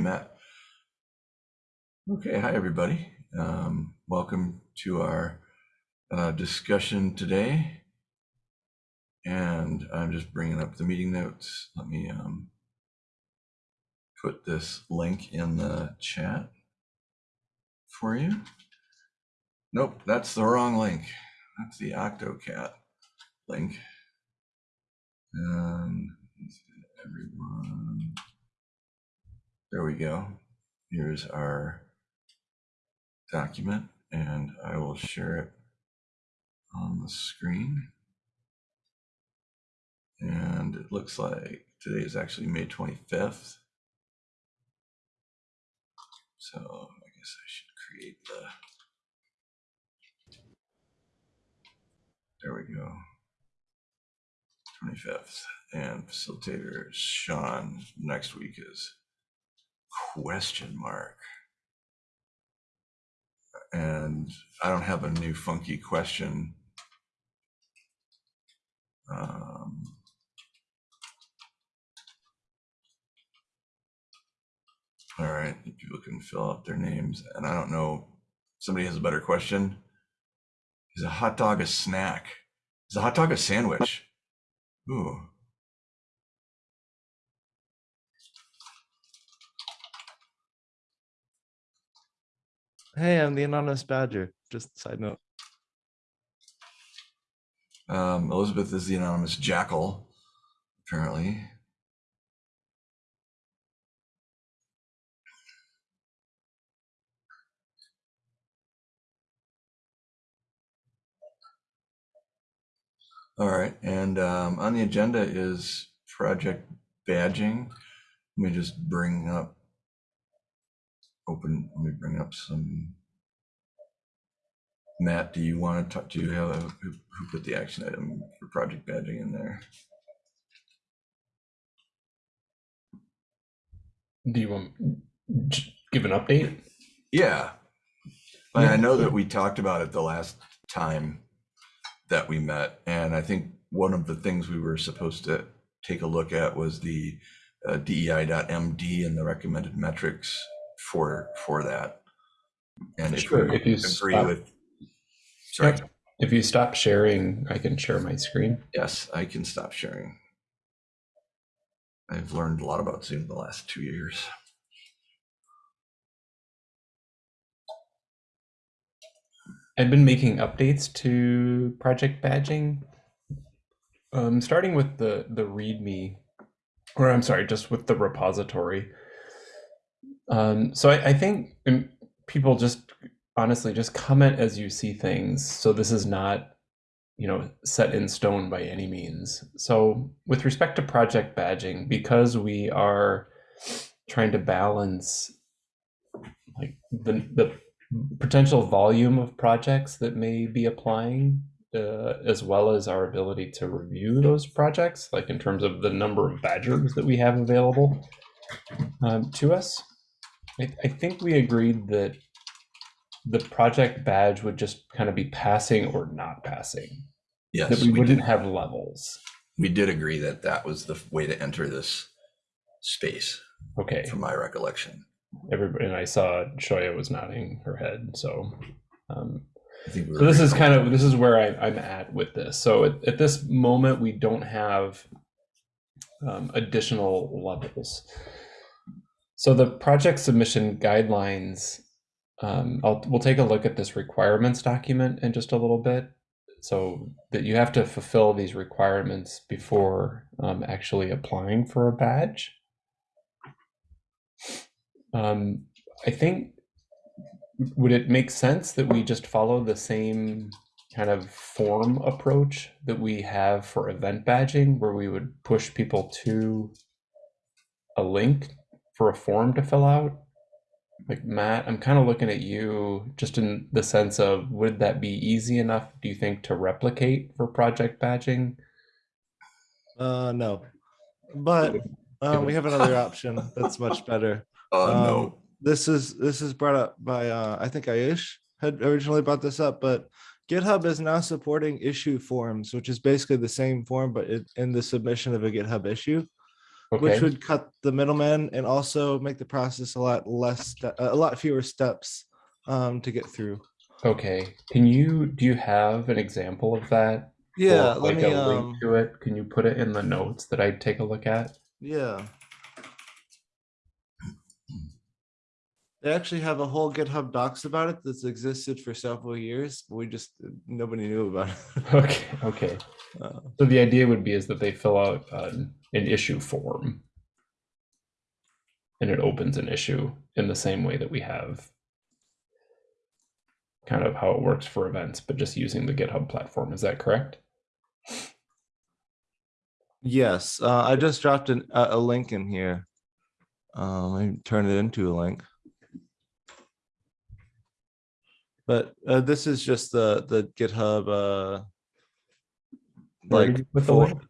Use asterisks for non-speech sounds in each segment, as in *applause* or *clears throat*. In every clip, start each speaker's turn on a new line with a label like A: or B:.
A: Matt. Okay, hi everybody. Um, welcome to our uh, discussion today. And I'm just bringing up the meeting notes. Let me um, put this link in the chat for you. Nope, that's the wrong link. That's the OctoCat link. And everyone, there we go. Here's our document and I will share it on the screen. And it looks like today is actually May 25th. So I guess I should create the, there we go. 25th and facilitator Sean next week is question mark. And I don't have a new funky question. Um, all right, people can fill out their names. And I don't know, somebody has a better question. Is a hot dog a snack? Is a hot dog a sandwich? Ooh.
B: Hey, I'm the anonymous badger. Just side note.
A: Um, Elizabeth is the anonymous jackal, apparently. All right, and um, on the agenda is project badging. Let me just bring up, open, let me bring up some. Matt, do you want to talk, do you have, a who who put the action item for project badging in there?
C: Do you want give an update?
A: Yeah. I I know that we talked about it the last time that we met, and I think one of the things we were supposed to take a look at was the uh, DEI.MD and the recommended metrics for for that. And if
C: Sure,
A: we
C: if you
A: agree
C: stop-
A: with, sorry,
C: Yep. If you stop sharing, I can share my screen.
A: yes, I can stop sharing. I've learned a lot about Zoom the last two years.
C: I've been making updates to project badging, um, starting with the the README, or I'm sorry, just with the repository. Um, so I, I think um, people just honestly just comment as you see things. So this is not, you know, set in stone by any means. So with respect to project badging, because we are trying to balance like the the potential volume of projects that may be applying uh, as well as our ability to review those projects like in terms of the number of badgers that we have available um, to us I, I think we agreed that the project badge would just kind of be passing or not passing
A: Yes,
C: that we
A: we
C: wouldn't
A: did,
C: have levels
A: we did agree that that was the way to enter this space,
C: okay
A: from my recollection.
C: everybody and i saw shoya was nodding her head so um,
A: I think we
C: So this is kind of this is where I, I'm at with this. So at, at this moment, we don't have um, additional levels. So the project submission guidelines, um, I'll, we'll take a look at this requirements document in just a little bit. So that you have to fulfill these requirements before um, actually applying for a badge. Um, I think would it make sense that we just follow the same kind of form approach that we have for event badging where we would push people to a link for a form to fill out like matt i'm kind of looking at you just in the sense of would that be easy enough do you think to replicate for project badging
B: Uh, no, but um, we have another option that's much *laughs* better.
A: Oh,
B: Um,
A: no.
B: This is this is brought up by uh, I think Ayush had originally brought this up, but GitHub is now supporting issue forms, which is basically the same form, but it, in the submission of a GitHub issue. Which would cut the middleman and also make the process a lot less, a lot fewer steps um, to get through.
C: Okay. Can you do you have an example of that?
B: Yeah,
C: Or,
B: let
C: like
B: me,
C: a
B: um,
C: link to it. Can you put it in the notes that I take a look at?
B: yeah. They actually have a whole GitHub docs about it that's existed for several years. but We just, nobody knew about it. *laughs*
C: Okay. Okay.
B: Uh,
C: So the idea would be is that they fill out an, an issue form, and it opens an issue in the same way that we have kind of how it works for events, but just using the GitHub platform. Is that correct?
B: Yes, uh, I just dropped an, a, a link in here. Um, I turn it into a link. But uh, this is just the the GitHub. Uh, like
C: put the link?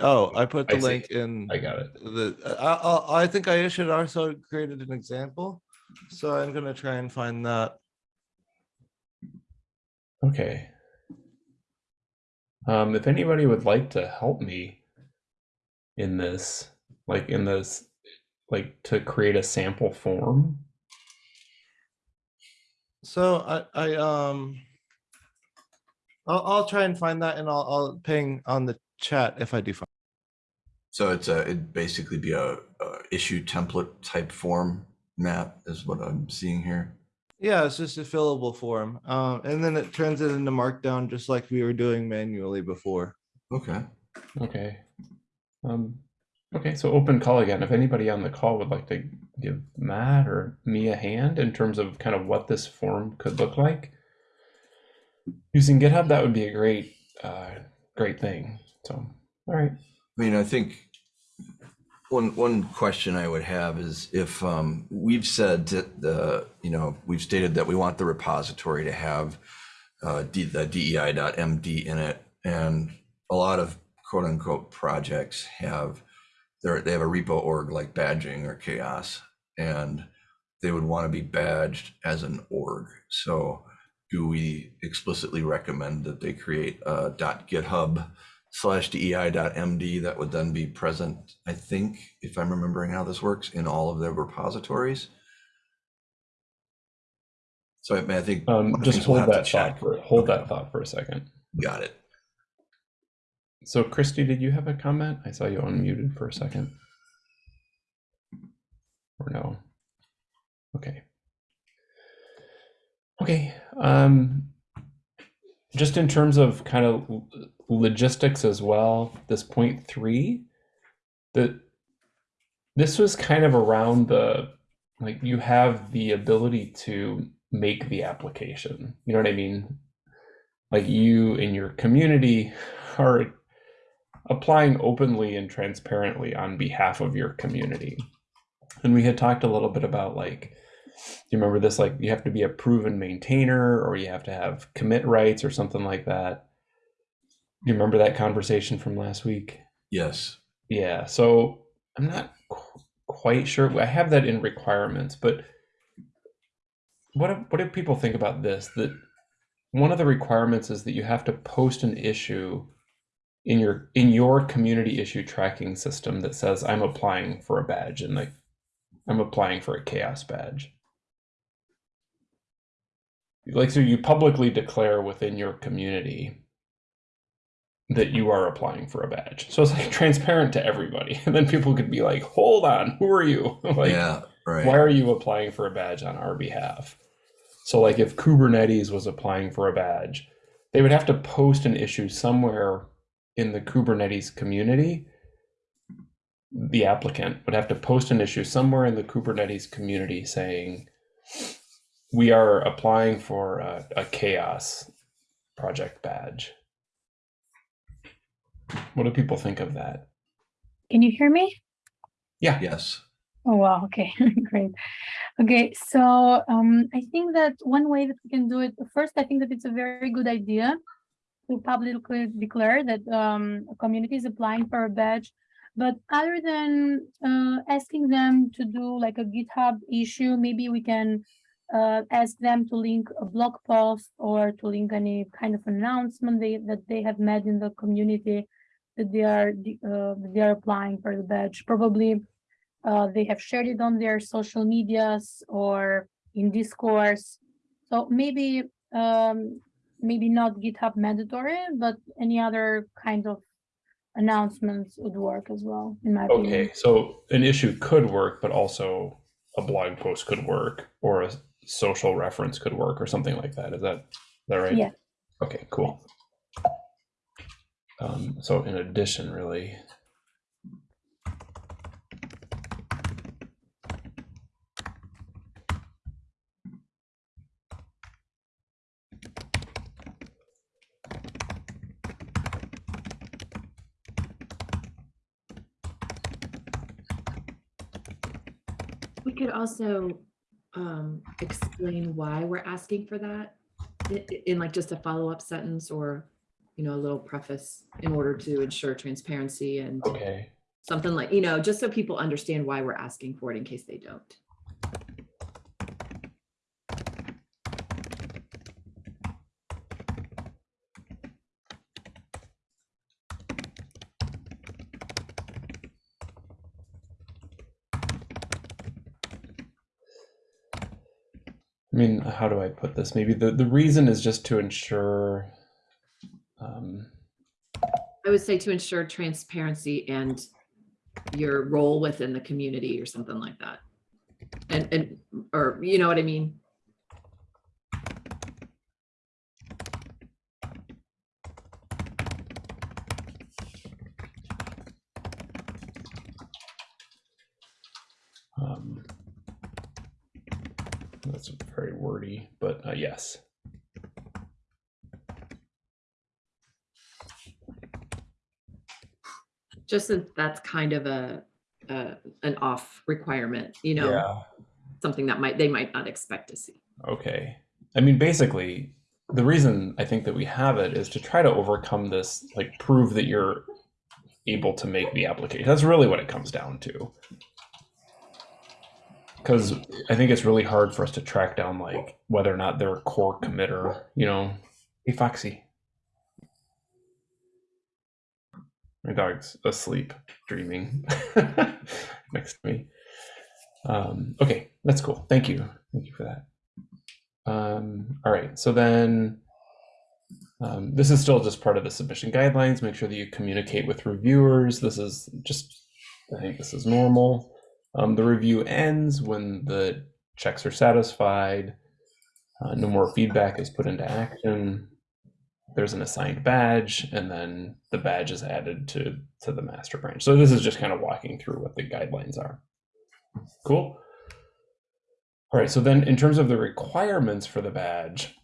B: Oh, I put
C: I
B: the
C: see.
B: link in
C: I got it.
B: the. I, I I think I should also created an example, so I'm gonna try and find that.
C: Okay. Um, if anybody would like to help me in this, like in this, like to create a sample form,
B: So I I um. I'll I'll try and find that and I'll I'll ping on the chat if I do find.
A: So it's a, it'd basically be a, a issue template type form map is what I'm seeing here.
B: Yeah, it's just a fillable form. Um, and then it turns it into markdown just like we were doing manually before.
A: Okay.
C: Okay. Um, okay, so open call again. If anybody on the call would like to give Matt or me a hand in terms of kind of what this form could look like using GitHub, that would be a great, uh, great thing. So, all right.
A: I mean, I think one one question I would have is if um, we've said that the you know we've stated that we want the repository to have uh, D, the DEI.MD in it, and a lot of quote unquote projects have they they have a repo org like badging or CHAOSS, and they would want to be badged as an org. So, do we explicitly recommend that they create a .github slash dei.md that would then be present, I think, if I'm remembering how this works, in all of their repositories. So I mean, I think.
C: Um,
A: one of the
C: just
A: things we'll
C: hold that thought for, hold
A: Okay.
C: that thought for a second.
A: Got it.
C: So, Christy, did you have a comment? I saw you unmuted for a second. Or no? Okay. Okay. Um, just in terms of kind of logistics as well, this point three, that this was kind of around the like you have the ability to make the application. You know what I mean? Like you in your community *laughs* are applying openly and transparently on behalf of your community. And we had talked a little bit about like, do you remember this? Like, you have to be a proven maintainer or you have to have commit rights or something like that. You remember that conversation from last week?
A: Yes.
C: Yeah. So I'm not qu- quite sure. I have that in requirements, but what what do people think about this? That one of the requirements is that you have to post an issue in your in your community issue tracking system that says I'm applying for a badge and like I'm applying for a CHAOSS badge. Like so you publicly declare within your community that you are applying for a badge. So it's like transparent to everybody. *laughs* And then people could be like, hold on, who are you? *laughs* like
A: yeah. Right.
C: why are you applying for a badge on our behalf? So, like, if Kubernetes was applying for a badge, they would have to post an issue somewhere in the Kubernetes community. The applicant would have to post an issue somewhere in the Kubernetes community saying, We are applying for a, a CHAOSS project badge. What do people think of that?
D: Can you hear me?
C: Yeah.
A: yes.
D: Oh, wow. Okay, *laughs* great. Okay, so um, I think that one way that we can do it, first, I think that it's a very good idea to publicly declare that um, a community is applying for a badge. But other than uh, asking them to do like a GitHub issue, maybe we can uh, ask them to link a blog post or to link any kind of announcement they, that they have made in the community that they are uh, that they are applying for the badge. Probably uh, they have shared it on their social medias or in discourse. So maybe um, maybe not GitHub mandatory, but any other kind of announcements would work as well, in my opinion.
C: Okay, so an issue could work, but also a blog post could work, or a social reference could work, or something like that. Is that is that right?
D: Yeah.
C: Okay, cool. Um, so in addition, really.
E: We could also um, explain why we're asking for that i- i- in like just a follow-up sentence or, you know, a little preface in order to ensure transparency and
C: Okay.
E: something like, you know, just so people understand why we're asking for it in case they don't.
C: I mean, how do I put this? Maybe the, the reason is just to ensure. Um,
E: I would say to ensure transparency and your role within the community or something like that. And, and, or, you know what I mean?
C: um, that's very wordy, but uh, yes.
E: Just that that's kind of a, a, an off requirement, you know? Something that might, they might not expect to see.
C: Okay. I mean, basically, the reason I think that we have it is to try to overcome this, like prove that you're able to make the application. That's really what it comes down to. Because I think it's really hard for us to track down like whether or not they're a core committer, you know. Hey Foxy. My dog's asleep, dreaming *laughs* next to me. Um, okay, that's cool. Thank you. Thank you for that. Um, all right, so then um, this is still just part of the submission guidelines. Make sure that you communicate with reviewers. This is just, I think this is normal. Um, the review ends when the checks are satisfied. Uh, no more feedback is put into action. There's an assigned badge, and then the badge is added to to the master branch. So this is just kind of walking through what the guidelines are. Cool. All right, so then in terms of the requirements for the badge,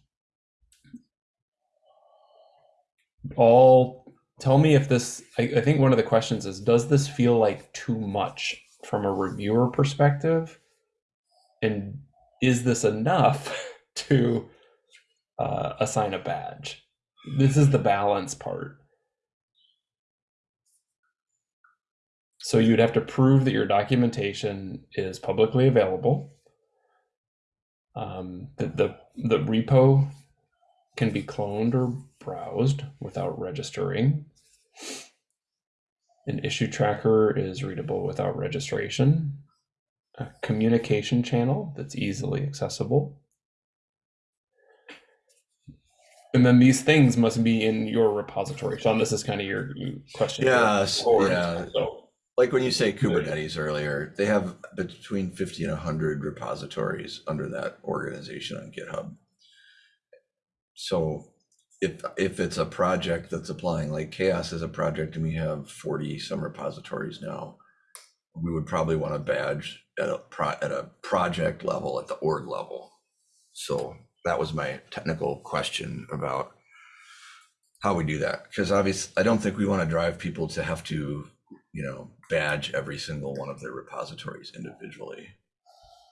C: all tell me if this, I, I think one of the questions is, does this feel like too much from a reviewer perspective? And is this enough *laughs* to uh, assign a badge? This is the balance part. So you'd have to prove that your documentation is publicly available. Um, that the the repo can be cloned or browsed without registering. An issue tracker is readable without registration. A communication channel that's easily accessible. And then these things must be in your repository. Sean, this is kind of your question.
A: Yes,
C: forward.
A: yeah.
C: So,
A: Like when you say Kubernetes earlier, they have between 50 and 100 repositories under that organization on GitHub. So if if it's a project that's applying, like CHAOSS is a project and we have 40 some repositories now, we would probably want a badge at a pro, at a project level, at the org level. So that was my technical question about how we do that. Because obviously, I don't think we want to drive people to have to, you know, badge every single one of their repositories individually.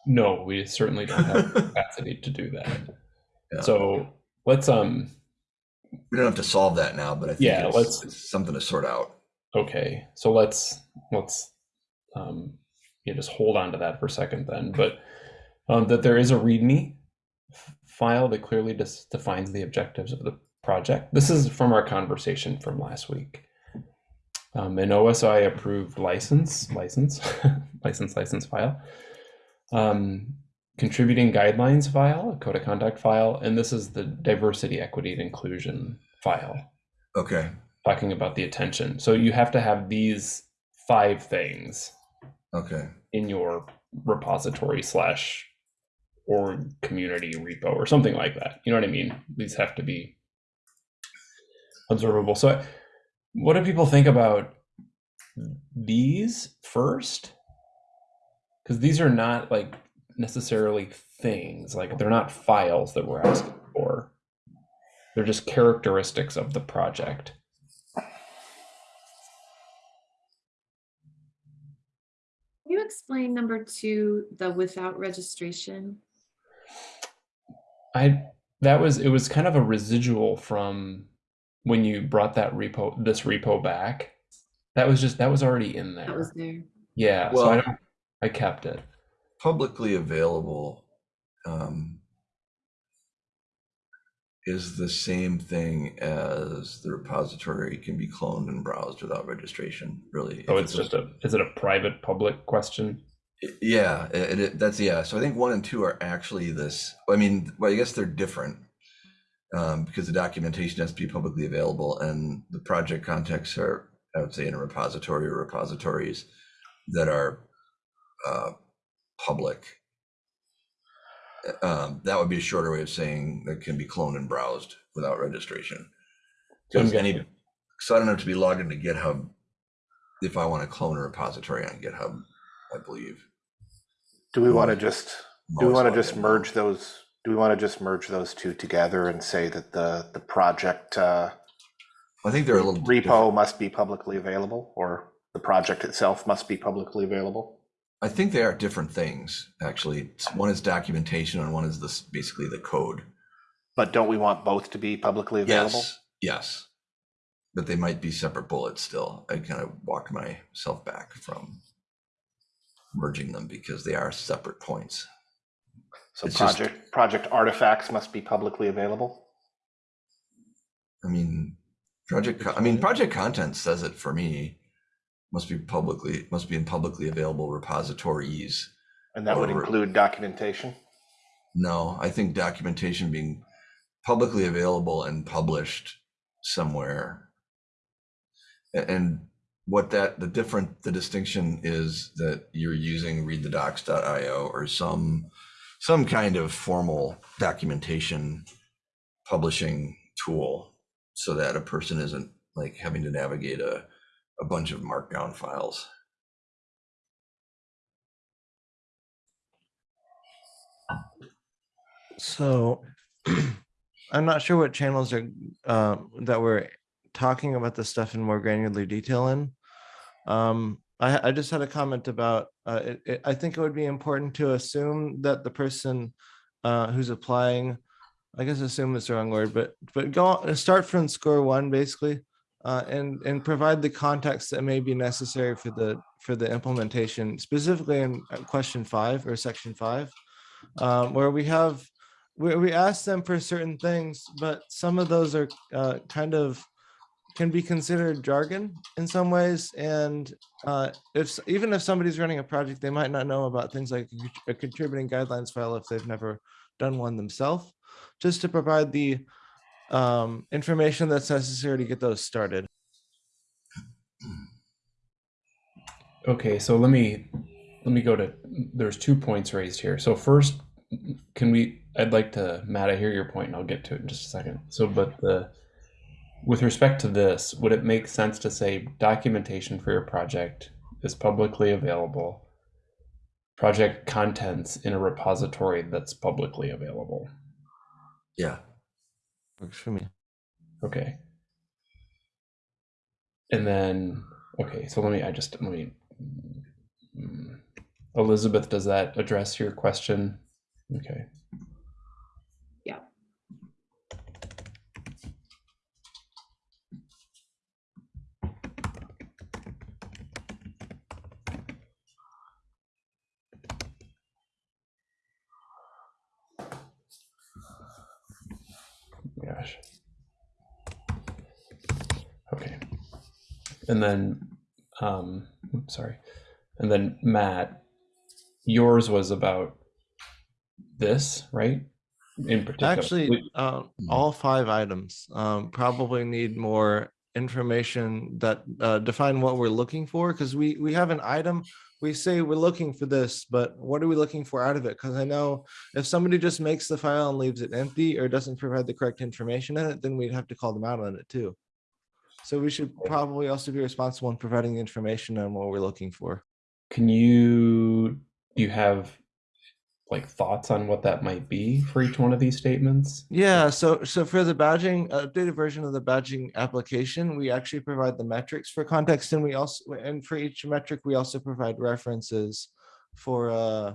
C: no, we certainly don't have the *laughs* capacity to do that.
A: Yeah.
C: So let's um
A: We don't have to solve that now, but I think
C: Yeah,
A: it's,
C: let's-
A: it's something to sort out.
C: Okay, so let's let's um, yeah, just hold on to that for a second then. But um, that there is a README file that clearly defines the objectives of the project. This is from our conversation from last week. um, an OSI approved license, license, *laughs* license, license file, um, contributing guidelines file, a code of conduct file, and this is the diversity, equity, and inclusion file,
A: Okay,
C: talking about the attention. So you have to have these five things
A: okay,
C: in your repository slash or community repo or something like that. You know what I mean? These have to be observable. So, what do people think about these first? Because these are not like necessarily things, like they're not files that we're asking for. They're just characteristics of the project.
E: Can you explain number two, the without registration?
C: I that was it was kind of a residual from when you brought that repo this repo back. That was just that was already in there.
E: That was there.
C: yeah, so I don't I kept it.
A: publicly available um, is the same thing as the repository can be cloned and browsed without registration, really.
C: Oh,
A: If
C: it's just a is it a private public question?
A: Yeah, it, it, that's yeah. So I think one and two are actually this. I mean, well, I guess they're different um, because the documentation has to be publicly available, and the project contexts are, I would say, in a repository or repositories that are uh, public. Um, that would be a shorter way of saying that can be cloned and browsed without registration. Because any, so I don't have to be logged into GitHub if I want to clone a repository on GitHub. I believe.
F: Do we want to just, do we want to just merge those, do we want to just merge those two together and say that the, the project uh,
A: I think they're a little different.
F: repo must be publicly available or the project itself must be publicly available?
A: I think they are different things, actually. One is documentation and one is this, basically the code.
F: But don't we want both to be publicly available?
A: Yes, yes. But they might be separate bullets still. I kind of walked myself back from merging them because they are separate points.
F: So
A: It's just-
F: project, project artifacts must be publicly available?
A: I mean, project, I mean, project content says it for me. Must be publicly, must be in publicly available repositories.
F: And that would include documentation?
A: No, I think documentation being publicly available and published somewhere. And what that, the different, the distinction is that you're using readthedocs.io or some, some kind of formal documentation publishing tool so that a person isn't like having to navigate a, a bunch of markdown files.
B: So *clears throat* I'm not sure what channels are um, that we're talking about this stuff in more granular detail in. Um, I, I just had a comment about, uh, it, it, I think it would be important to assume that the person uh, who's applying, I guess assume is the wrong word, but, but go, start from score one, basically. Uh, and, and provide the context that may be necessary for the, for the implementation, specifically in uh, question five or section five. Um, where we have we, we ask them for certain things, but some of those are uh, kind of can be considered jargon in some ways. And uh, if even if somebody's running a project, they might not know about things like a contributing guidelines file if they've never done one themselves, just to provide the um, information that's necessary to get those started.
C: Okay, so let me let me go to there's two points raised here. So first, can we I'd like to Matt, I hear your point and I'll get to it in just a second. So but the with respect to this, would it make sense to say documentation for your project is publicly available? Project contents in a repository that's publicly available.
A: Yeah.
B: Works for me.
C: Okay. And then, okay, so let me, I just, let me, mm, Elizabeth, does that address your question? Okay. Gosh. Okay. and then um, sorry, and then Matt, yours was about this, right? In particular,
B: Actually,
A: Hmm.
B: all five items um, probably need more information that uh, define what we're looking for because we we have an item. We say we're looking for this, but what are we looking for out of it? Because I know if somebody just makes the file and leaves it empty or doesn't provide the correct information in it, then we'd have to call them out on it too. So we should probably also be responsible in providing the information on what we're looking for.
C: can you do you have like thoughts on what that might be for each one of these statements?
B: Yeah, so so for the badging, updated version of the badging application, we actually provide the metrics for context and we also, and for each metric, we also provide references for uh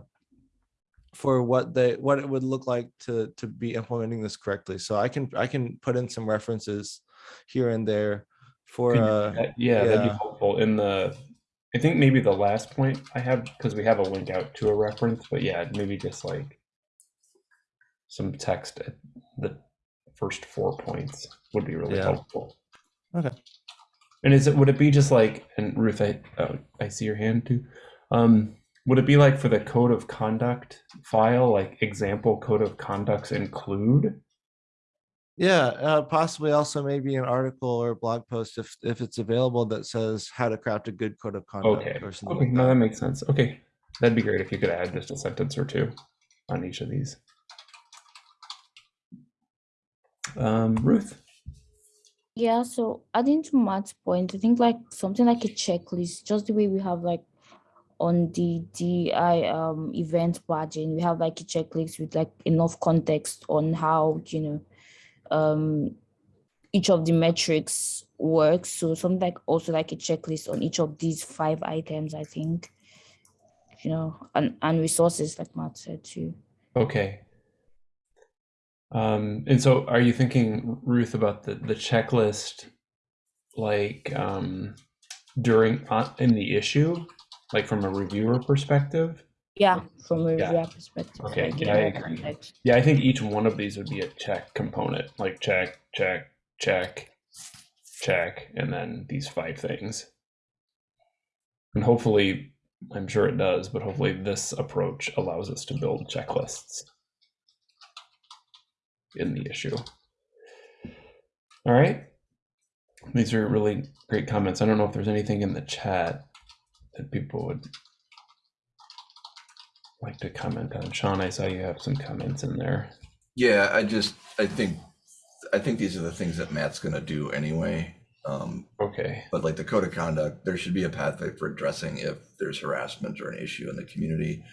B: for what they, what it would look like to to be implementing this correctly. So I can, I can put in some references here and there for uh,
C: that- yeah, that'd be helpful in the. I think maybe the last point I have because we have a link out to a reference, but yeah, maybe just like some text at the first four points would be really
B: Yeah.
C: helpful.
B: Okay.
C: And is it would it be just like and Ruth, I oh, I see your hand too. Um, would it be like for the code of conduct file, like example code of conducts include?
B: Yeah, uh, possibly also maybe an article or a blog post if if it's available that says how to craft a good code of conduct
C: Okay.
B: or something
C: Okay,
B: like
C: no,
B: that.
C: that makes sense. Okay, that'd be great if you could add just a sentence or two on each of these. Um, Ruth.
G: Yeah, so adding to Matt's point, I think like something like a checklist, just the way we have like on the DI um event badging, we have like a checklist with like enough context on how, you know, um each of the metrics works. So something like also like a checklist on each of these five items, I think. You know, and, and resources like Matt said too.
C: Okay. Um, and so are you thinking, Ruth, about the, the checklist like um, during uh, in the issue, like from a reviewer perspective?
G: Yeah, from a
C: Yeah.
G: reviewer perspective.
C: Okay, yeah, I agree. Yeah, I think each one of these would be a check component, like check, check, check, check, and then these five things. And hopefully, I'm sure it does, but hopefully this approach allows us to build checklists in the issue. All right. These are really great comments. I don't know if there's anything in the chat that people would like to comment on. Sean, I saw you have some comments in there.
A: Yeah, I just, I think, I think these are the things that Matt's gonna do anyway. Um,
C: Okay.
A: but like the code of conduct, there should be a pathway for addressing if there's harassment or an issue in the community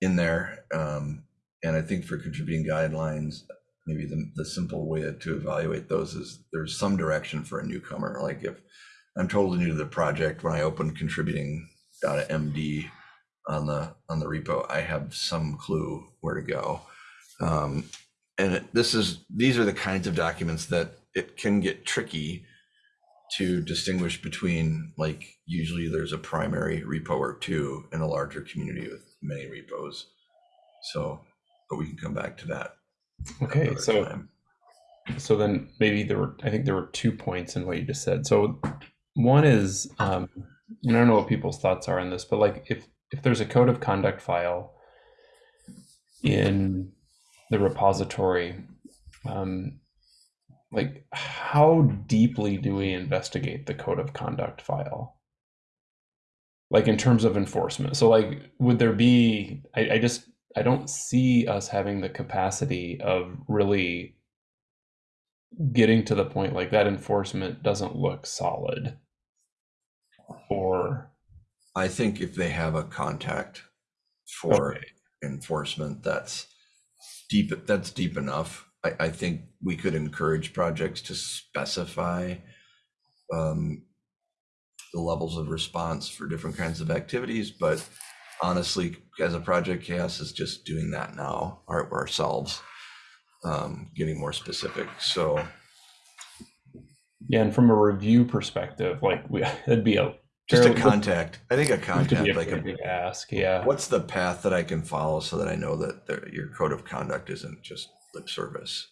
A: in there. Um, and I think for contributing guidelines, maybe the, the simple way to evaluate those is there's some direction for a newcomer. Like if I'm totally new to the project, when I open contributing MD on the on the repo, I have some clue where to go. Um, and it- this is these are the kinds of documents that it can get tricky to distinguish between like usually there's a primary repo or two in a larger community with many repos. So, but we can come back to that.
C: Okay. So
A: time.
C: so then maybe there were I think there were two points in what you just said. So one is um and I don't know what people's thoughts are on this, but like if if there's a code of conduct file in the repository, um like how deeply do we investigate the code of conduct file? Like in terms of enforcement. So like would there be I, I just I don't see us having the capacity of really getting to the point like that enforcement doesn't look solid or
A: I think if they have a contact for
C: Okay.
A: enforcement, that's deep, that's deep enough. I, I think we could encourage projects to specify um, the levels of response for different kinds of activities, but honestly, as a project, CHAOSS is just doing that now our- ourselves, um, getting more specific. So
C: yeah and from a review perspective like we *laughs* it'd be a
A: just a contact, I think a contact, like a
C: pretty big ask yeah
A: What's the path that I can follow so that I know that the, your code of conduct isn't just lip service?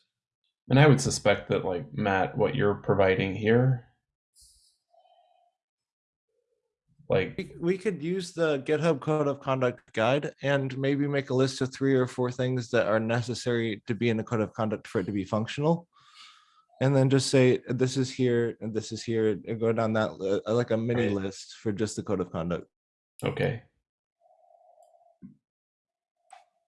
C: and i would suspect that like matt what you're providing here Like,
B: We- We could use the GitHub Code of Conduct guide and maybe make a list of three or four things that are necessary to be in a code of conduct for it to be functional. And then just say, this is here and this is here, and go down that, uh, like a mini
C: Right.
B: list for just the code of conduct.
C: okay.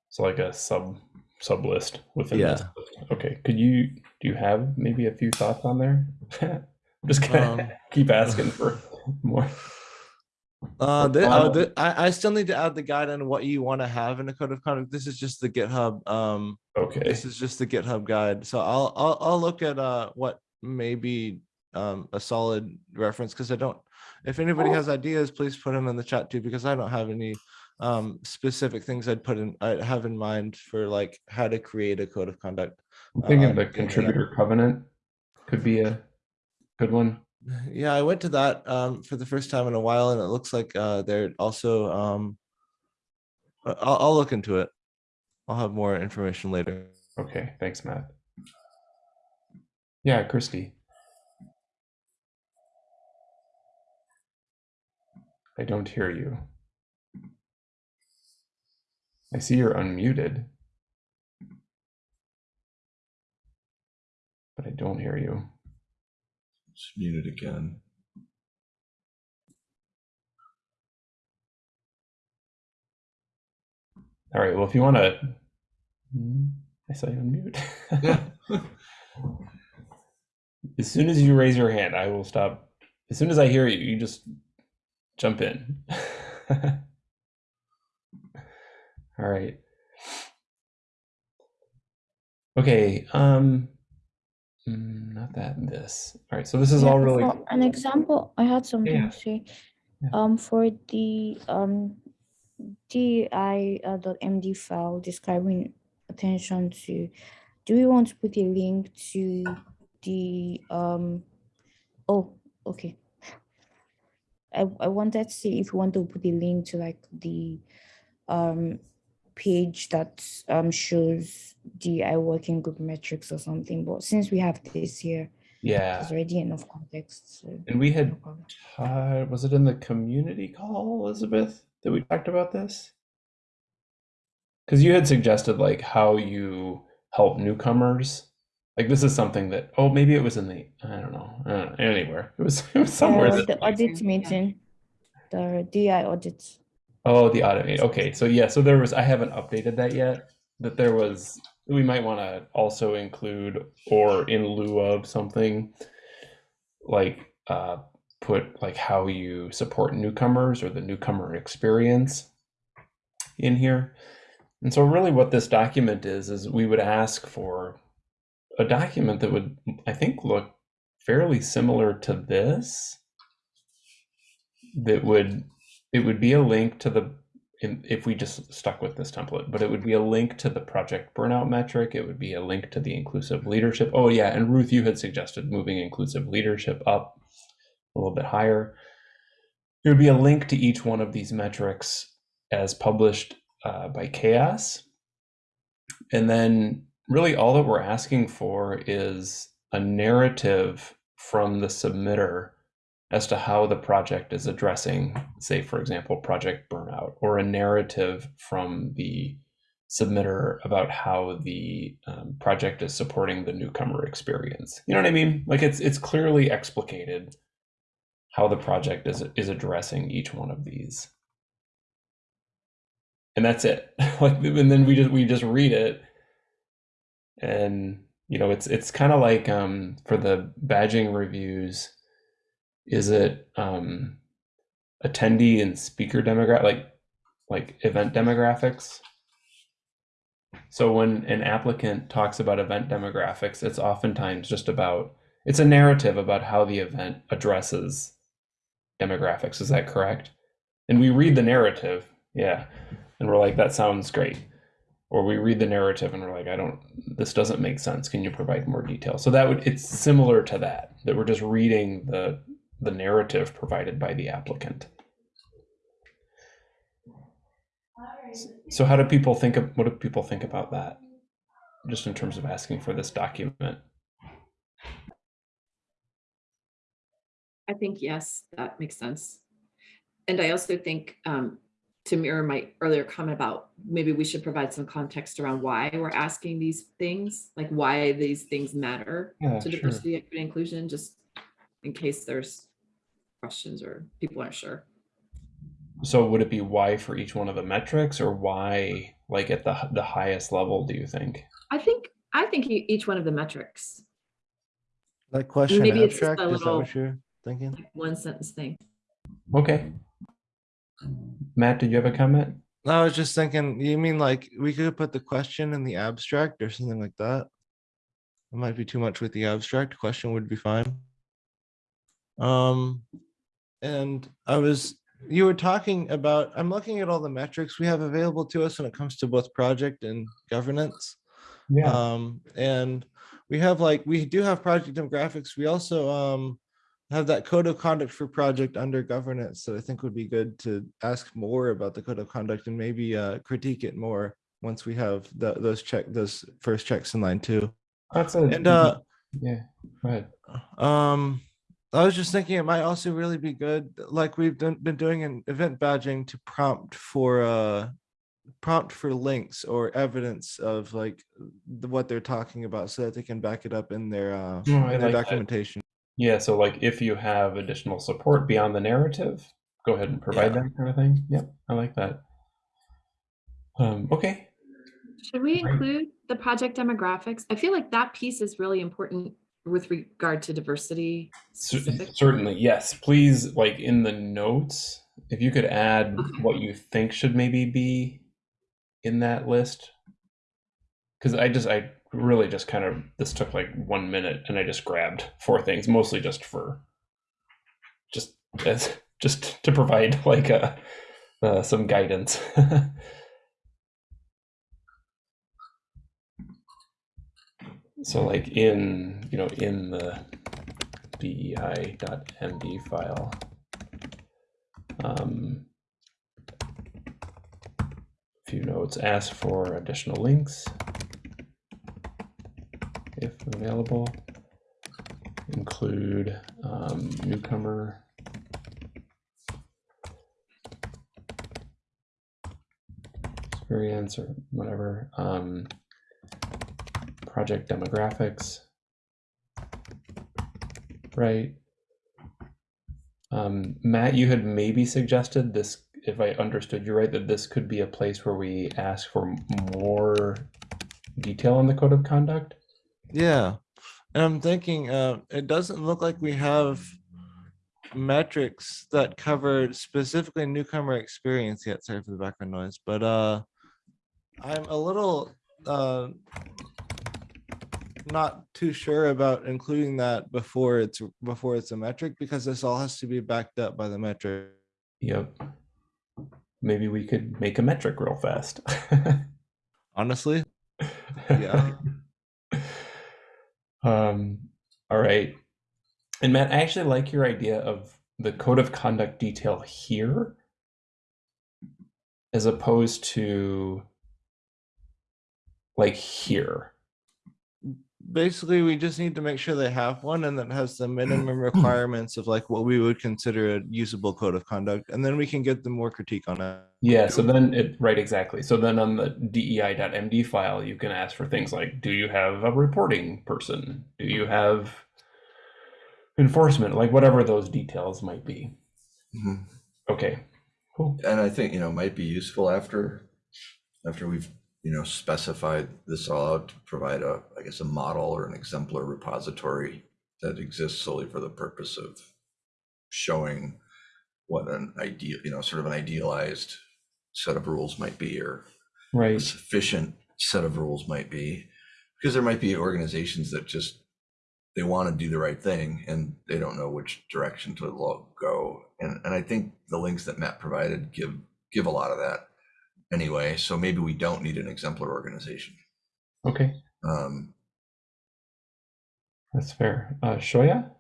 C: So like a sub sub list within this.
B: Yeah.
C: list. Okay. Could you do you have maybe a few thoughts on there? *laughs* I'm just gonna
B: Um,
C: keep asking *laughs* for more.
B: Uh, the, uh, the, I, I still need to add the guide on what you want to have in a code of conduct. This is just the GitHub, um,
C: Okay.
B: this is just the GitHub guide. So I'll, I'll, I'll look at, uh, what may be, um, a solid reference, because I don't, if anybody has ideas, please put them in the chat too, because I don't have any, um, specific things I'd put in, I have in mind for like how to create a code of conduct.
C: I'm thinking
B: uh,
C: the contributor covenant could be a good one. *laughs*
B: Yeah, I went to that, um, for the first time in a while, and it looks like, uh, they're also, um, I'll, I'll look into it. I'll have more information later.
C: Okay, thanks, Matt. Yeah, Christy. I don't hear you. I see you're unmuted. But I don't hear you.
A: It's muted again.
C: All right, well, if you want to. I saw you unmute.
A: Yeah. *laughs*
C: as soon as you raise your hand, I will stop. As soon as I hear you, you just jump in. *laughs* All right. Okay. Um. Mm, Not that. This. All right. So this is
G: Yeah,
C: all really.
G: for an example, I had something
C: yeah.
G: to say.
C: Yeah.
G: Um, for the um DI uh, dot MD file describing attention to, do we want to put a link to the um? Oh, okay. I I wanted to see if we want to put a link to like the um page that um shows DI working group metrics or something. But since we have this here,
C: Yeah.
G: there's already enough context. So
C: And we had. Uh, was it in the community call, Elizabeth, that we talked about this? Because you had suggested like how you help newcomers. Like this is something that oh maybe it was in the I don't know, I don't know anywhere it was *laughs* it was somewhere
G: Uh,
C: that
G: the audit meeting, the DI audit.
C: Oh the automate. okay so yeah so there was I haven't updated that yet that there was we might want to also include or in lieu of something like uh put like how you support newcomers or the newcomer experience in here. And so really what this document is is we would ask for a document that would I think look fairly similar to this that would it would be a link to the if we just stuck with this template, but it would be a link to the project burnout metric. It would be a link to the inclusive leadership. Oh yeah, and Ruth, you had suggested moving inclusive leadership up a little bit higher. There would be a link to each one of these metrics as published uh, by CHAOSS. And then really all that we're asking for is a narrative from the submitter as to how the project is addressing, say, for example, project burnout, or a narrative from the submitter about how the um, project is supporting the newcomer experience. You know what I mean? Like it's it's clearly explicated how the project is is addressing each one of these, and that's it. *laughs* like, and then we just we just read it, and you know, it's it's kind of like um, for the badging reviews is it um attendee and speaker demographic like like event demographics? So when an applicant talks about event demographics it's oftentimes just about it's a narrative about how the event addresses demographics is that correct? And we read the narrative yeah and we're like that sounds great. Or we read the narrative and we're like i don't this doesn't make sense. Can you provide more detail? So that would it's similar to that that we're just reading the the narrative provided by the applicant. So how do people think of what do people think about that? Just in terms of asking for this document.
E: I think, yes, that makes sense. And I also think, um, to mirror my earlier comment about maybe we should provide some context around why we're asking these things, like why these things matter
C: Yeah,
E: to
C: sure.
E: diversity, equity, and inclusion, just in case there's questions or people aren't sure.
C: So would it be why for each one of the metrics or why like at the the highest level, do you think?
E: I think, I think each one of the metrics,
B: Like question
E: maybe it's just
B: abstract,
E: a
B: is that
E: little-
B: what you're thinking?
E: like one sentence thing.
C: Okay. Matt, did you have a comment?
B: I was just thinking, you mean like we could put the question in the abstract or something like that? It might be too much with the abstract. Question would be fine. Um, and I was, you were talking about, I'm looking at all the metrics we have available to us when it comes to both project and governance.
C: Yeah.
B: Um, and we have like, we do have project demographics. We also, um, have that code of conduct for project under governance that I think would be good to ask more about the code of conduct and maybe, uh, critique it more once we have the, those check, those first checks in line too.
C: That's a
B: And, uh,
C: yeah. right.
B: um, I was just thinking it might also really be good, like we've done, been doing an event badging to prompt for, uh, prompt for links or evidence of like the, what they're talking about so that they can back it up in their, uh, in their
C: like that.
B: documentation.
C: Yeah, so like if you have additional support beyond the narrative, go ahead and provide
B: Yeah.
C: that kind of thing. Yep, I like that. Um, okay.
E: Should we
C: Right.
E: include the project demographics? I feel like that piece is really important with regard to diversity. Specific.
C: certainly, yes. Please, like in the notes, if you could add
E: Okay.
C: what you think should maybe be in that list. Because I just, I really just kind of, this took like one minute and I just grabbed four things, mostly just for, just as, *laughs* just to provide like a, uh, some guidance. *laughs* so like in, you know, in the dei.md file. Um, few notes ask for additional links if available. Include um, newcomer. Experience or whatever. Um, project demographics. Right. Um, Matt, you had maybe suggested this, if I understood you right, that this could be a place where we ask for more detail on the code of conduct.
B: Yeah, and I'm thinking, uh, it doesn't look like we have metrics that cover specifically newcomer experience yet. Sorry for the background noise, but, uh, I'm a little, uh, not too sure about including that before it's, before it's a metric, because this all has to be backed up by the metric.
C: Yep. Maybe we could make a metric real fast. *laughs*
B: Honestly, Yeah. *laughs*
C: um, all right. And Matt, I actually like your idea of the code of conduct detail here as opposed to like here.
B: Basically, we just need to make sure they have one and that has the minimum *clears throat* requirements of like what we would consider a usable code of conduct, and then we can get them more critique on it.
C: Yeah, so then it right exactly. So then on the dei.md file, you can ask for things like do you have a reporting person? Do you have enforcement? Like whatever those details might be.
A: Mhm.
C: Okay. Cool.
A: And I think, you know, might be useful after, after we've, you know, specified this all out to provide a, I guess, a model or an exemplar repository that exists solely for the purpose of showing what an ideal, you know, sort of an idealized set of rules might be or a
C: Right.
A: sufficient set of rules might be. Because there might be organizations that just, they want to do the right thing and they don't know which direction to go. And, and I think the links that Matt provided give, give a lot of that anyway. So maybe we don't need an exemplar organization.
C: Okay.
A: Um,
C: That's fair. Uh Shoya?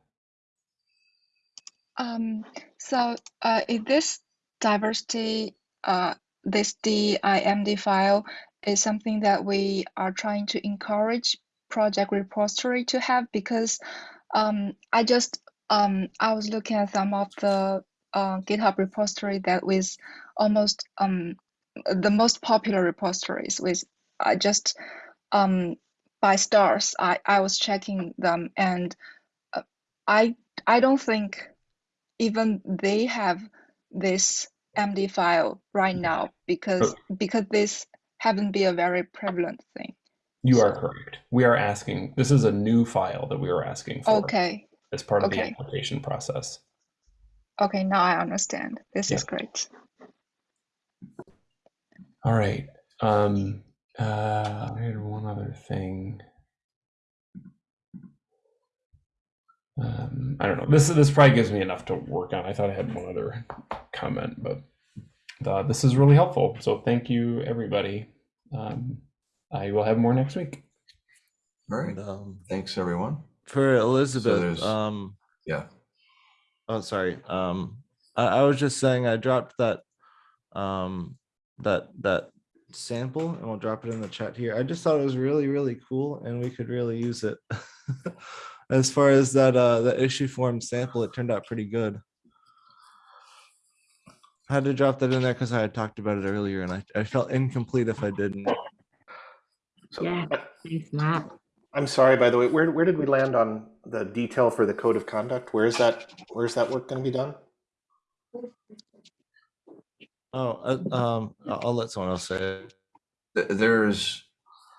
H: Um, so uh, in this diversity, uh, this DIMD file is something that we are trying to encourage project repository to have because um, I just um, I was looking at some of the uh, GitHub repository that with almost um, the most popular repositories with I just um, by stars. I, I was checking them and uh, I I don't think even they have this MD file right now because because this haven't been a very prevalent thing.
C: You are correct. We are asking. This is a new file that we are asking for
H: Okay.
C: as part of the application process.
H: Okay, now I understand. This is great.
C: All right. Um, uh, I had one other thing. Um, I don't know. This is this probably gives me enough to work on. I thought I had one other comment, but uh, this is really helpful. So thank you, everybody. Um, I will have more next week.
A: All right.
B: Um,
A: Thanks, everyone.
B: for Elizabeth,
A: there's-
B: um,
A: Yeah.
B: oh, sorry. Um, I, I was just saying I dropped that, um, that, that sample and we'll drop it in the chat here. I just thought it was really, really cool and we could really use it. *laughs* As far as that, uh, the issue form sample, it turned out pretty good. I had to drop that in there because I had talked about it earlier and I, I felt incomplete if I didn't.
F: So,
E: Yeah. Thanks, Matt.
F: I'm sorry, by the way, where, where did we land on the detail for the code of conduct? Where is that, where's that work going to be done?
B: Oh, uh, um, I'll I'll let someone else say it.
A: There's,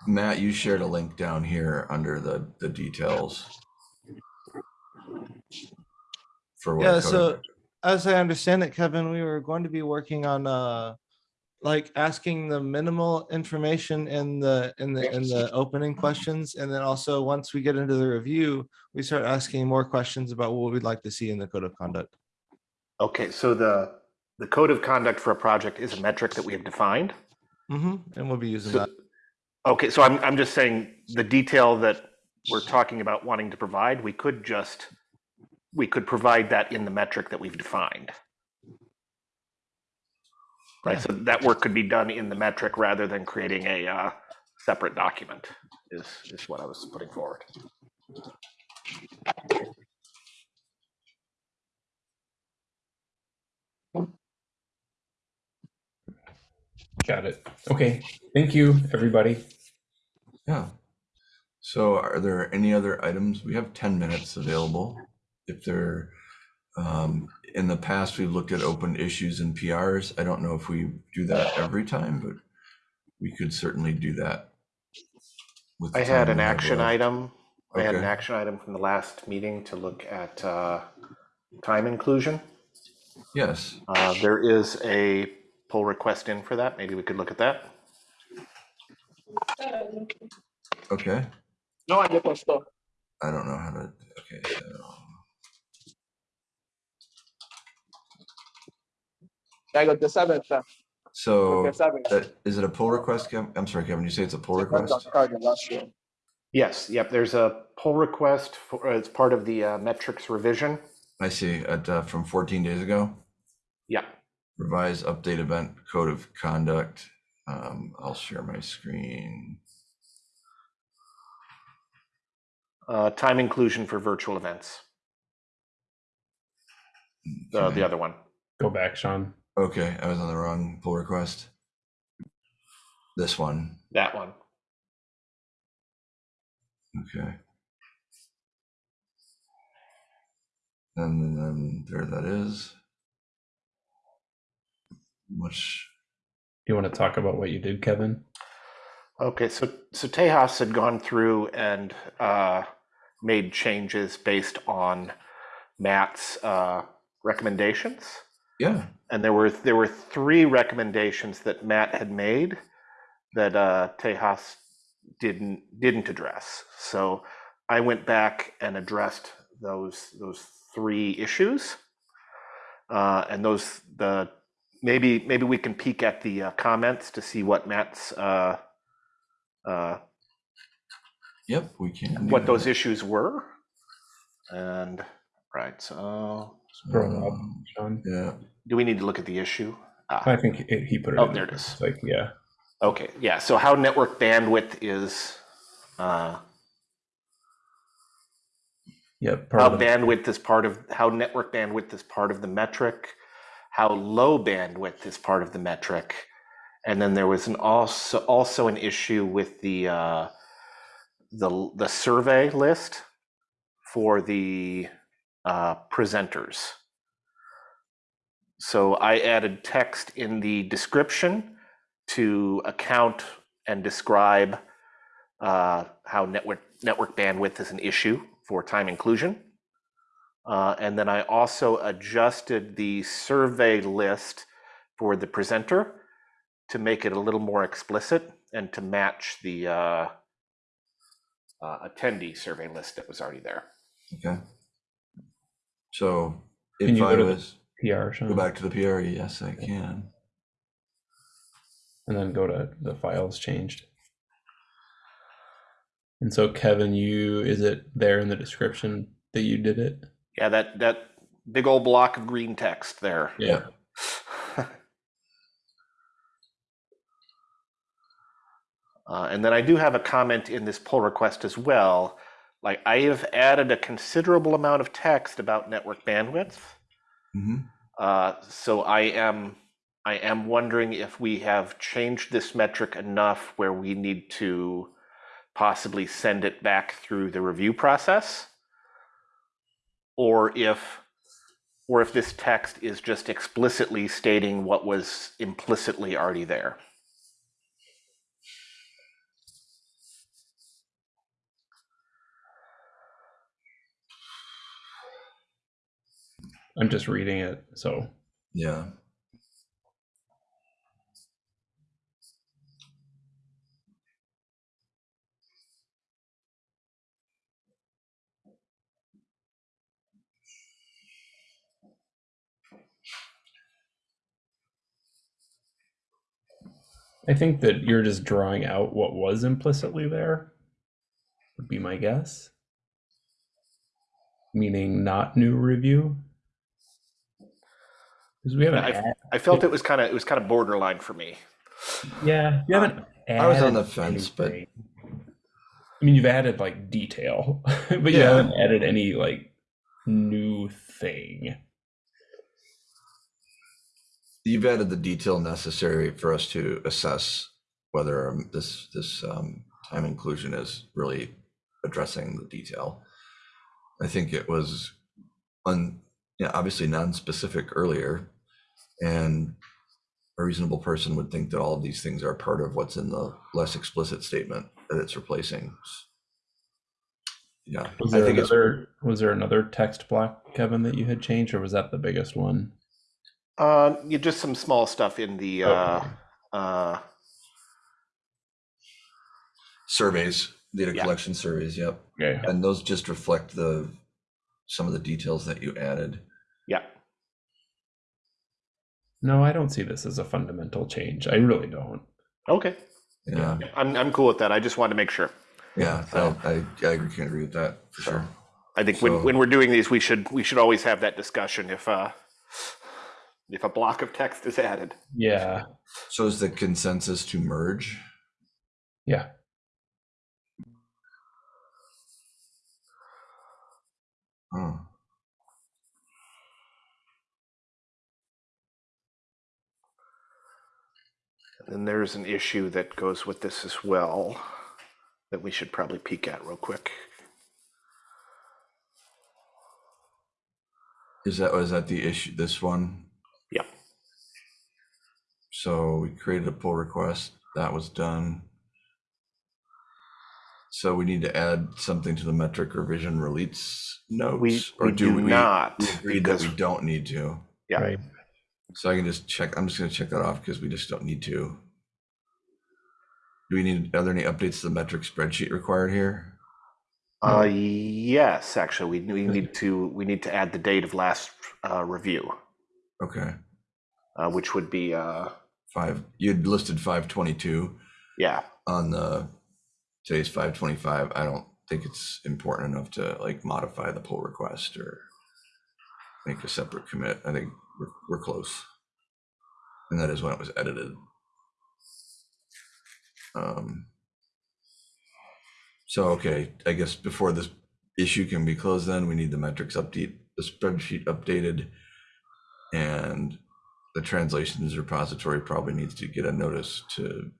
A: Matt, you shared a link down here under the, the details. For what?
B: Yeah,
A: code
B: so as I understand it, Kevin, we were going to be working on uh like asking the minimal information in the in the in the opening questions. And then also once we get into the review, we start asking more questions about what we'd like to see in the code of conduct.
F: Okay, so the, the code of conduct for a project is a metric that we have defined.
B: hmm and we'll be using
F: So-
B: that.
F: Okay, so I'm, I'm just saying the detail that we're talking about wanting to provide, we could just, we could provide that in the metric that we've defined. Right, so that work could be done in the metric rather than creating a uh, separate document is, is what I was putting forward.
C: Got it. Okay. Thank you, everybody.
A: Yeah. So are there any other items? We have 10 minutes available. If there, um, in the past, we've looked at open issues and PRs. I don't know if we do that every time, but we could certainly do that. with
F: I had an action
A: left.
F: item. I had an action item from the last meeting to look at uh, time inclusion.
A: Yes,
F: Uh, There is a pull request in for that. Maybe we could look at that.
A: okay.
I: No, I get stuff.
A: I don't know how to, okay, so,
I: I got the seventh. uh,
A: so,
I: the seventh.
A: uh, is it a pull request, Kevin? I'm sorry, Kevin, you say it's a pull request?
F: Yes, yep, there's a pull request for, as part of the uh, metrics revision.
A: I see, at, uh, from 14 days ago?
F: Yeah,
A: Revise update event code of conduct. Um, I'll share my screen.
F: uh, time inclusion for virtual events, the, the other one.
C: Go back, Sean.
A: Okay, I was on the wrong pull request. This one,
F: That one.
A: okay. And then there that is. Much,
C: You want to talk about what you did, Kevin?
F: Okay, so, so Tejas had gone through and uh, made changes based on Matt's uh, recommendations.
A: yeah,
F: And there were, there were three recommendations that Matt had made that uh, Tejas didn't, didn't address. So I went back and addressed those, those three issues. Uh, And those, the, maybe, maybe we can peek at the uh, comments to see what Matt's, uh, uh,
A: yep, we can. do
F: what those issues were. And, right, so,
C: Scroll up,
A: Um,
C: Sean.
A: Yeah,
F: do we need to look at the issue? Ah,
C: I think it, he put it.
F: Oh,
C: in
F: there it is.
C: Like, yeah.
F: Okay, yeah, so how network bandwidth is, uh,
C: Yep. part
F: how
C: of
F: bandwidth is part of, how network bandwidth is part of the metric. How low bandwidth is part of the metric. And then there was an also also an issue with the uh, the the survey list for the uh, presenters. So I added text in the description to account and describe uh, how network network bandwidth is an issue for time inclusion. Uh, and then I also adjusted the survey list for the presenter to make it a little more explicit and to match the uh, uh, attendee survey list that was already there.
A: Okay. So
C: Can
A: if
C: you
A: I
C: go to the
A: was,
C: PR,
A: go back to the PR, yes, I can.
C: and then go to the files changed. And so, Kevin, you is it there in the description that you did it?
F: Yeah, that that big old block of green text there.
C: Yeah. *laughs*
F: Uh, and then I do have a comment in this pull request as well. Like I have added a considerable amount of text about network bandwidth.
A: hmm
F: Uh, so I am I am wondering if we have changed this metric enough where we need to possibly send it back through the review process, or if or if this text is just explicitly stating what was implicitly already there.
C: I'm just reading it. So,
A: Yeah.
C: I think that you're just drawing out what was implicitly there, would be my guess. Meaning not new review. Because we haven't.
F: I- I felt it was kind of it was kind of borderline for me.
C: yeah, you haven't.
A: I was on the fence, but-
C: I mean, you've added like detail, *laughs* but you haven't added any like new thing.
A: You've added the detail necessary for us to assess whether um, this, this um, time inclusion is really addressing the detail. I think it was un, yeah, obviously non-specific earlier. And a reasonable person would think that all of these things are part of what's in the less explicit statement that it's replacing. Yeah,
C: Was
A: I
C: there another? Was there another text block, Kevin, that you had changed, or was that the biggest one?
F: Uh, you just some small stuff in the uh, uh,
A: surveys, data
F: Yeah.
A: collection surveys, yep.
C: Okay.
A: And those just reflect the, some of the details that you added.
F: yeah.
C: No, I don't see this as a fundamental change. I really don't.
F: Okay,
A: Yeah,
F: I'm I'm cool with that. I just wanted to make sure.
A: yeah,
F: So-
A: I, I, I agree, can agree with that for
F: So-
A: sure.
F: I think
A: So-
F: when, when we're doing these, we should we should always have that discussion if uh if a block of text is added.
C: Yeah.
A: So is the consensus to merge?
C: Yeah.
A: Oh,
F: then there's an issue that goes with this as well that we should probably peek at real quick.
A: is that, was that the issue, this one?
F: Yep.
A: So we created a pull request, that was done. So we need to add something to the metric revision release
F: We,
A: notes? Or
F: we do,
A: we
F: not
A: we Agreed that we don't need to.
F: yeah.
C: Right.
A: So I can just check, I'm just gonna check that off because we just don't need to. Do we need, are there any updates to the metric spreadsheet required here?
F: Uh, yes, actually, we, we need to we need to add the date of last uh, review,
A: Okay,
F: uh, which would be uh,
A: five, you'd listed five twenty-two
F: yeah,
A: on the, today's five twenty-five. I don't think it's important enough to like modify the pull request or make a separate commit. I think we're, we're close. And that is when it was edited. Um, So, okay, I guess before this issue can be closed, then we need the metrics update, the spreadsheet updated. And the translations repository probably needs to get a notice to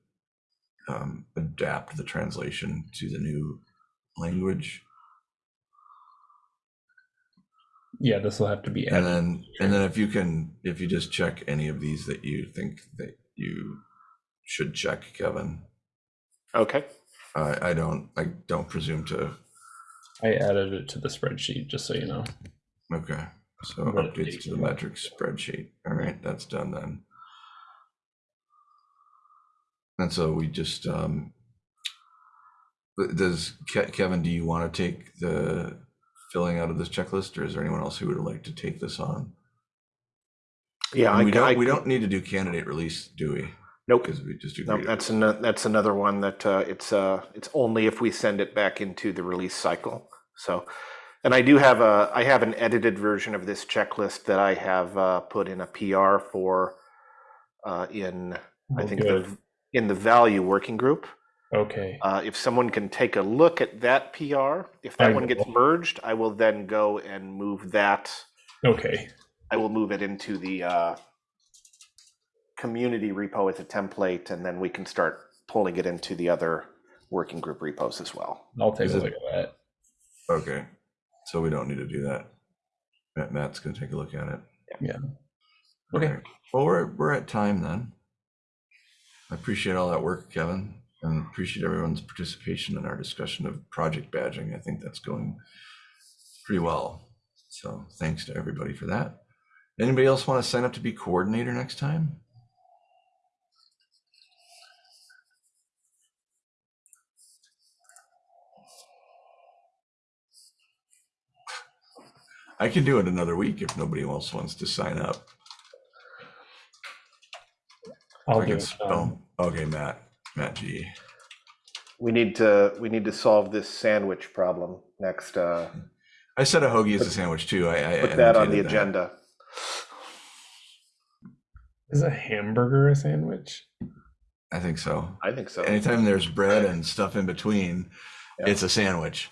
A: um, adapt the translation to the new language.
C: Yeah, this will have to be
A: And then, and then if you can, if you just check any of these that you think that you should check, Kevin.
F: Okay.
A: I, I don't, I don't presume to,
C: I added it to the spreadsheet, just so you know.
A: okay. So updates to the
C: a while.
A: metrics spreadsheet. All right, that's done then. And so we just, um, does, Ke- Kevin, do you want to take the filling out of this checklist or is there anyone else who would like to take this on?
F: Yeah, I,
A: we don't,
F: I
A: we don't need to do candidate release, do we?
F: Nope.
A: Because we just do.
F: No, that's ano- that's another one that uh, it's uh, it's only if we send it back into the release cycle. So, and I do have a I have an edited version of this checklist that I have uh, put in a PR for uh, in I
C: Oh,
F: think
C: good.
F: the in the value working group.
C: Okay.
F: Uh, if someone can take a look at that PR, if
C: I
F: that one gets merged, I will then go and move that.
C: Okay.
F: I will move it into the uh, community repo as a template, and then we can start pulling it into the other working group repos as well.
C: I'll take
A: Is
C: a
A: it-
C: look at that.
A: Okay, so we don't need to do that. Matt, Matt's gonna take a look at it.
C: Yeah. Okay.
A: Alright. Well, we're, we're at time then. I appreciate all that work, Kevin, and appreciate everyone's participation in our discussion of project badging. I think that's going pretty well. So thanks to everybody for that. Anybody else want to sign up to be coordinator next time? I can do it another week if nobody else wants to sign up.
C: I'll
A: I
C: do
A: can
C: it.
A: spell-
C: um,
A: Okay, Matt, Matt G.
F: We need to we need to solve this sandwich problem next. Uh,
A: I said a hoagie is a sandwich too. I, I
F: put that on the
A: annotated
F: agenda.
C: Is a hamburger a sandwich?
A: I think so.
F: I think so.
A: Anytime there's bread and stuff in between,
F: Yeah.
A: it's a sandwich.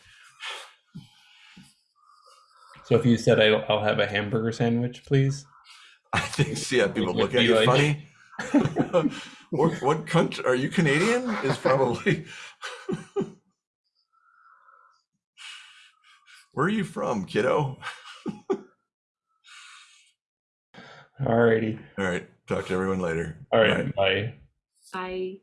C: So if you said I'll, I'll have a hamburger sandwich, please.
A: I think, see, yeah, people look at you
C: like-
A: funny. *laughs* what, what country are you Canadian? Is probably. *laughs* Where are you from, kiddo?
C: Alrighty.
A: All right, talk to everyone later.
C: All right.
A: Bye.
C: right. Bye.
E: I